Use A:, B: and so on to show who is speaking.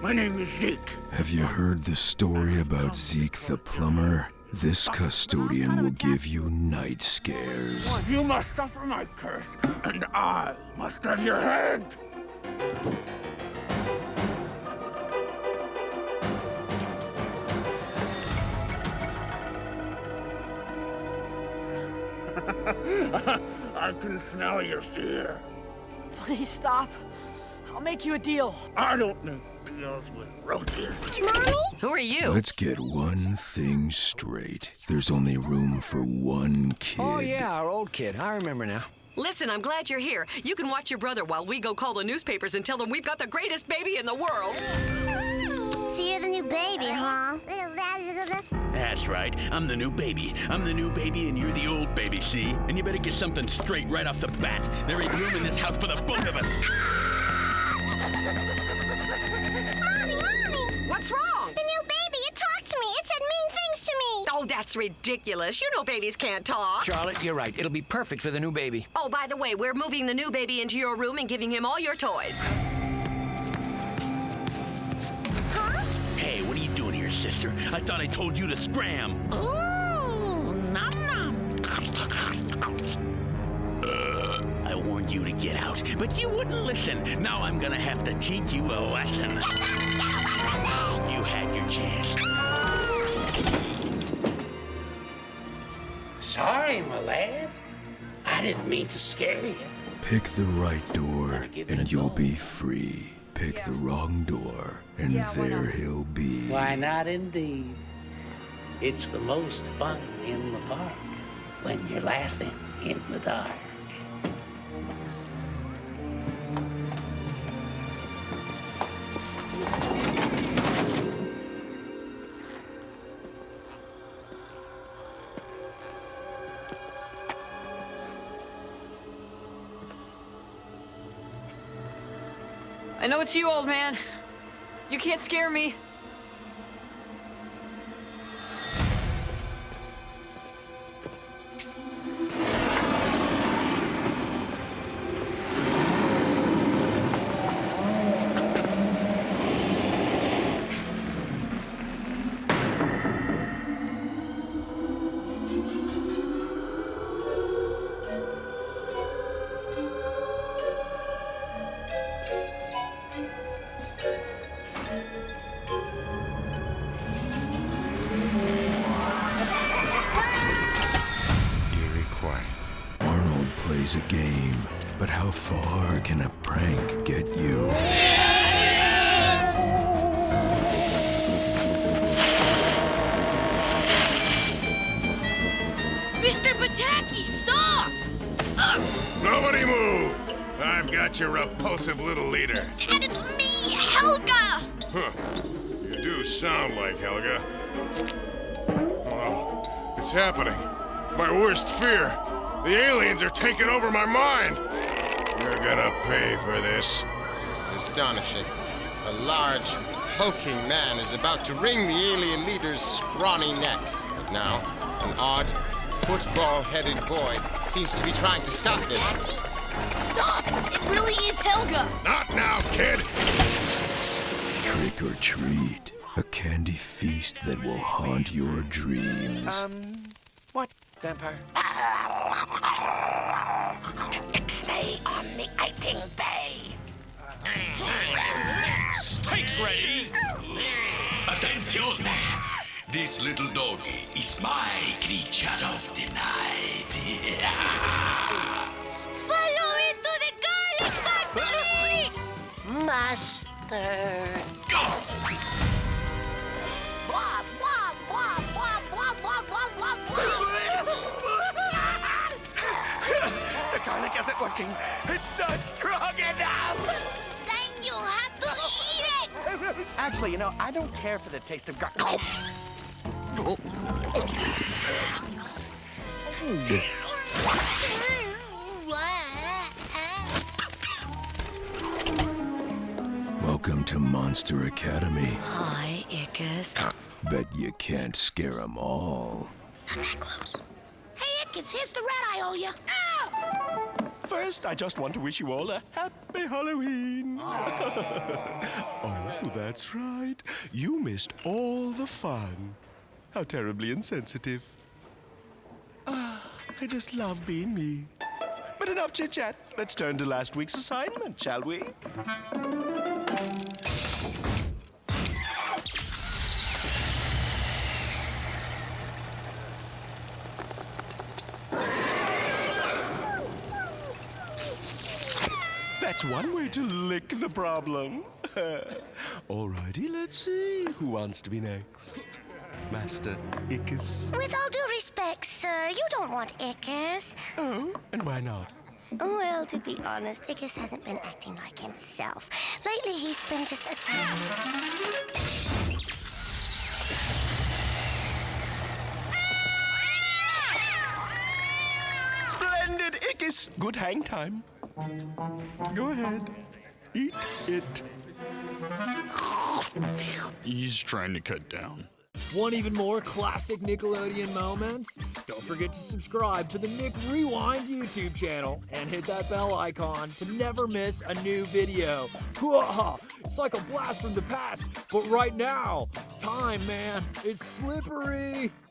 A: My name is Zeke.
B: Have you heard the story about Zeke the plumber? This custodian will give you night scares.
A: You must suffer my curse, and I must have your head. I can smell your fear.
C: Please stop. I'll make you a deal.
A: I don't make deals with roaches.
D: Mommy?
E: Who are you?
B: Let's get one thing straight. There's only room for one kid.
F: Oh, yeah, our old kid. I remember now.
E: Listen, I'm glad you're here. You can watch your brother while we go call the newspapers and tell them we've got the greatest baby in the world.
D: So you're the new baby, huh?
G: That's right. I'm the new baby. I'm the new baby, and you're the old baby, see? And you better get something straight right off the bat. There ain't room in this house for the both of us.
E: That's ridiculous. You know babies can't talk.
F: Charlotte, you're right. It'll be perfect for the new baby.
E: Oh, by the way, we're moving the new baby into your room and giving him all your toys.
D: Huh?
G: Hey, what are you doing here, sister? I thought I told you to scram.
D: Ooh, nom nom.
G: I warned you to get out, but you wouldn't listen. Now I'm gonna have to teach you a lesson. You had your chance.
A: Sorry, my lad. I didn't mean to scare you.
B: Pick the right door, and you'll be free. Pick the wrong door, and
C: Yeah,
B: there he'll be.
H: Why not indeed? It's the most fun in the park when you're laughing in the dark.
C: I know it's you, old man. You can't scare me.
B: Arnold plays a game, but how far can a prank get you?
I: Mr. Pataki, stop!
J: Nobody move! I've got your repulsive little leader.
I: Dad, it's me, Helga!
J: Huh. You do sound like Helga. Oh, it's happening. My worst fear. The aliens are taking over my mind. You're gonna pay for this.
K: This is astonishing. A large, hulking man is about to wring the alien leader's scrawny neck. But now, an odd, football-headed boy seems to be trying to stop him.
I: Jackie, Stop! It really is Helga!
J: Not now, kid!
B: Trick or treat. A candy feast that will haunt your dreams.
F: Um, what, vampire?
H: Ixnay on the Iting Bay.
L: Steaks ready! Attention! This little doggy is my creature of the night.
I: Follow me to the garlic factory!
H: Master.
F: Working. It's not strong enough.
I: Then you have to eat it!
F: Actually, you know, I don't care for the taste of garlic. Oh.
B: Welcome to Monster Academy.
E: Hi, Ickis.
B: Bet you can't scare 'em all.
I: Not that close. Hey, Ickis, here's the rat I owe you.
F: For I just want to wish you all a happy Halloween. oh, that's right. You missed all the fun. How terribly insensitive. Ah, I just love being me. But enough chit chat. Let's turn to last week's assignment, shall we? That's one way to lick the problem. Alrighty, let's see. Who wants to be next? Master Ickis.
D: With all due respect, sir, you don't want Ickis.
F: Oh, and why not?
D: Well, to be honest, Ickis hasn't been acting like himself. Lately, he's been just a
F: Splendid, Good hang time. Go ahead. Eat it.
M: He's trying to cut down.
N: Want even more classic Nickelodeon moments? Don't forget to subscribe to the Nick Rewind YouTube channel and hit that bell icon to never miss a new video. It's like a blast from the past, but right now, time, man, it's slippery.